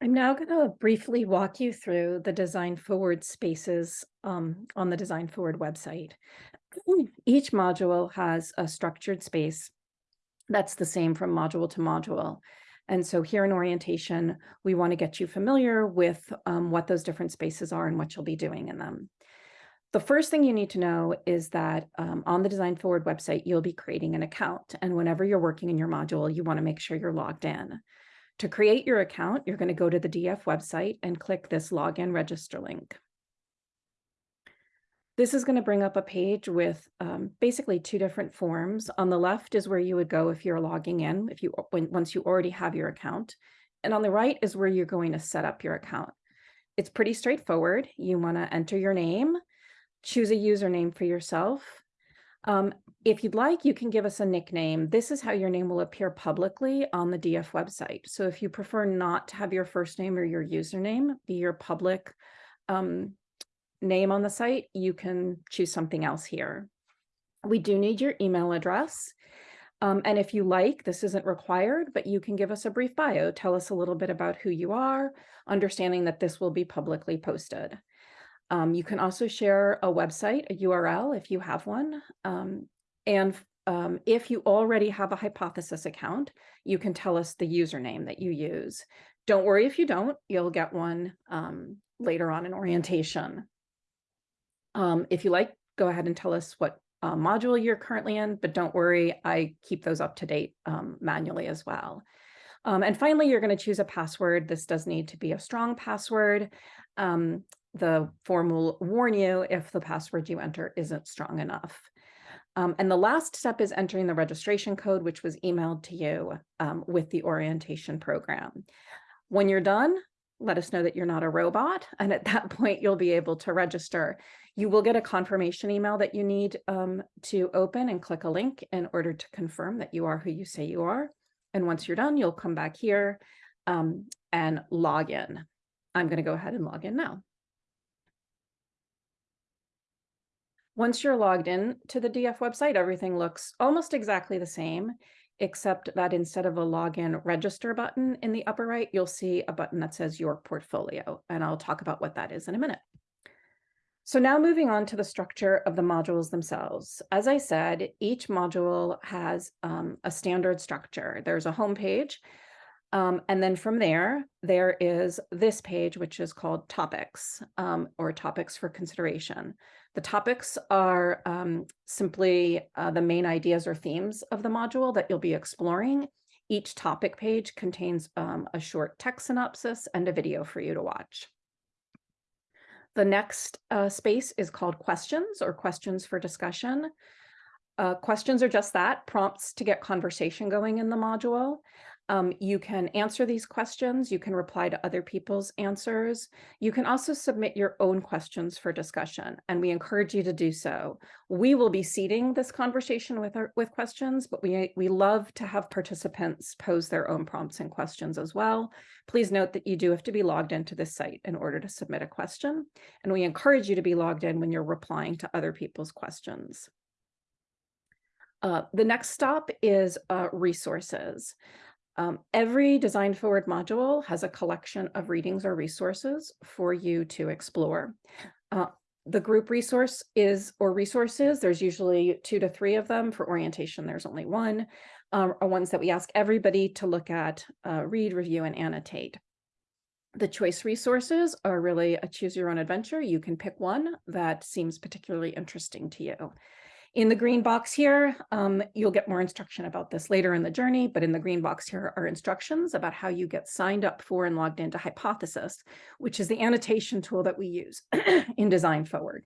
I'm now going to briefly walk you through the Design Forward spaces um, on the Design Forward website. Each module has a structured space that's the same from module to module. And so here in orientation, we want to get you familiar with um, what those different spaces are and what you'll be doing in them. The first thing you need to know is that um, on the Design Forward website, you'll be creating an account. And whenever you're working in your module, you want to make sure you're logged in. To create your account, you're going to go to the DF website and click this login register link. This is going to bring up a page with um, basically two different forms. On the left is where you would go if you're logging in, if you when, once you already have your account. And on the right is where you're going to set up your account. It's pretty straightforward. You want to enter your name, choose a username for yourself, um, if you'd like, you can give us a nickname. This is how your name will appear publicly on the DF website. So if you prefer not to have your first name or your username be your public um, name on the site, you can choose something else here. We do need your email address. Um, and if you like, this isn't required, but you can give us a brief bio. Tell us a little bit about who you are, understanding that this will be publicly posted. Um, you can also share a website, a URL, if you have one. Um, and um, if you already have a Hypothesis account, you can tell us the username that you use. Don't worry if you don't, you'll get one um, later on in orientation. Um, if you like, go ahead and tell us what uh, module you're currently in, but don't worry, I keep those up to date um, manually as well. Um, and finally, you're going to choose a password. This does need to be a strong password. Um, the form will warn you if the password you enter isn't strong enough. Um, and the last step is entering the registration code, which was emailed to you um, with the orientation program. When you're done, let us know that you're not a robot. And at that point, you'll be able to register. You will get a confirmation email that you need um, to open and click a link in order to confirm that you are who you say you are. And once you're done, you'll come back here um, and log in. I'm going to go ahead and log in now. Once you're logged in to the DF website, everything looks almost exactly the same, except that instead of a login register button in the upper right, you'll see a button that says your portfolio, and I'll talk about what that is in a minute. So now moving on to the structure of the modules themselves. As I said, each module has um, a standard structure. There's a home page, um, and then from there, there is this page, which is called topics um, or topics for consideration. The topics are um, simply uh, the main ideas or themes of the module that you'll be exploring. Each topic page contains um, a short text synopsis and a video for you to watch. The next uh, space is called questions or questions for discussion. Uh, questions are just that, prompts to get conversation going in the module. Um, you can answer these questions. You can reply to other people's answers. You can also submit your own questions for discussion, and we encourage you to do so. We will be seeding this conversation with our, with questions, but we, we love to have participants pose their own prompts and questions as well. Please note that you do have to be logged into this site in order to submit a question, and we encourage you to be logged in when you're replying to other people's questions. Uh, the next stop is uh, resources. Um, every Design Forward module has a collection of readings or resources for you to explore. Uh, the group resource is, or resources, there's usually two to three of them. For orientation, there's only one, um, are ones that we ask everybody to look at, uh, read, review, and annotate. The choice resources are really a choose your own adventure. You can pick one that seems particularly interesting to you. In the green box here, um, you'll get more instruction about this later in the journey, but in the green box here are instructions about how you get signed up for and logged into Hypothesis, which is the annotation tool that we use in Design Forward.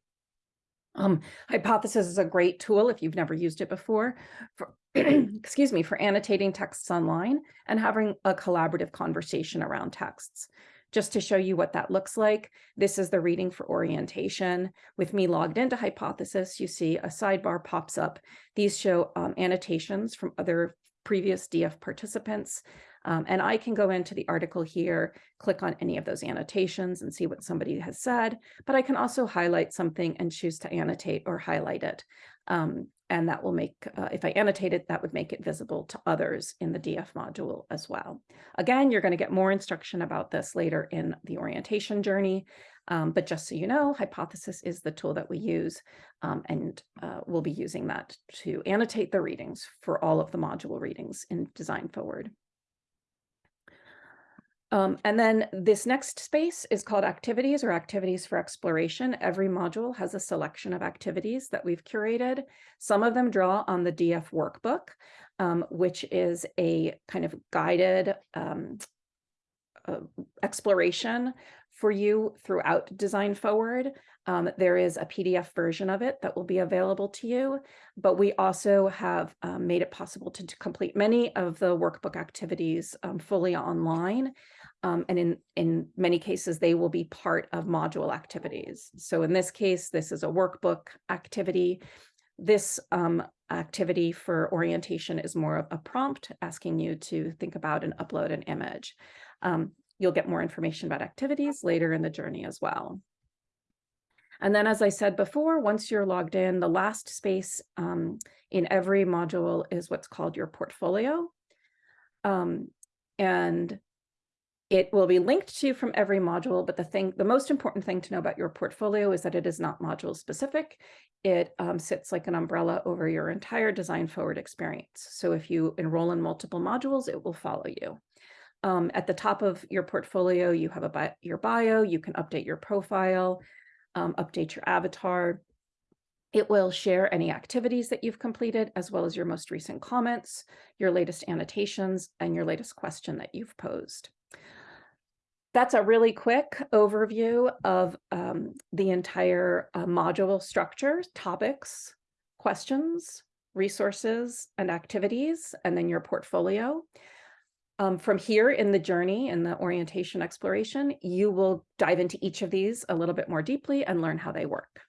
Um, Hypothesis is a great tool if you've never used it before, for, excuse me, for annotating texts online and having a collaborative conversation around texts. Just to show you what that looks like, this is the reading for orientation. With me logged into Hypothesis, you see a sidebar pops up. These show um, annotations from other previous DF participants. Um, and I can go into the article here, click on any of those annotations and see what somebody has said, but I can also highlight something and choose to annotate or highlight it. Um, and that will make, uh, if I annotate it, that would make it visible to others in the DF module as well. Again, you're going to get more instruction about this later in the orientation journey, um, but just so you know, Hypothesis is the tool that we use, um, and uh, we'll be using that to annotate the readings for all of the module readings in Design Forward. Um, and then this next space is called activities or activities for exploration. Every module has a selection of activities that we've curated. Some of them draw on the DF workbook, um, which is a kind of guided um, uh, exploration for you throughout Design Forward. Um, there is a PDF version of it that will be available to you, but we also have um, made it possible to, to, complete many of the workbook activities um, fully online. Um, and in, in many cases, they will be part of module activities. So in this case, this is a workbook activity. This um, activity for orientation is more of a prompt asking you to think about and upload an image. Um, you'll get more information about activities later in the journey as well. And then, as I said before, once you're logged in, the last space um, in every module is what's called your portfolio. Um, and it will be linked to you from every module, but the thing, the most important thing to know about your portfolio is that it is not module specific. It um, sits like an umbrella over your entire design forward experience. So if you enroll in multiple modules, it will follow you. Um, at the top of your portfolio, you have a bi your bio, you can update your profile, um, update your avatar. It will share any activities that you've completed, as well as your most recent comments, your latest annotations, and your latest question that you've posed that's a really quick overview of um, the entire uh, module structure, topics, questions, resources, and activities, and then your portfolio. Um, from here in the journey, in the orientation exploration, you will dive into each of these a little bit more deeply and learn how they work.